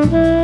Mm-hmm.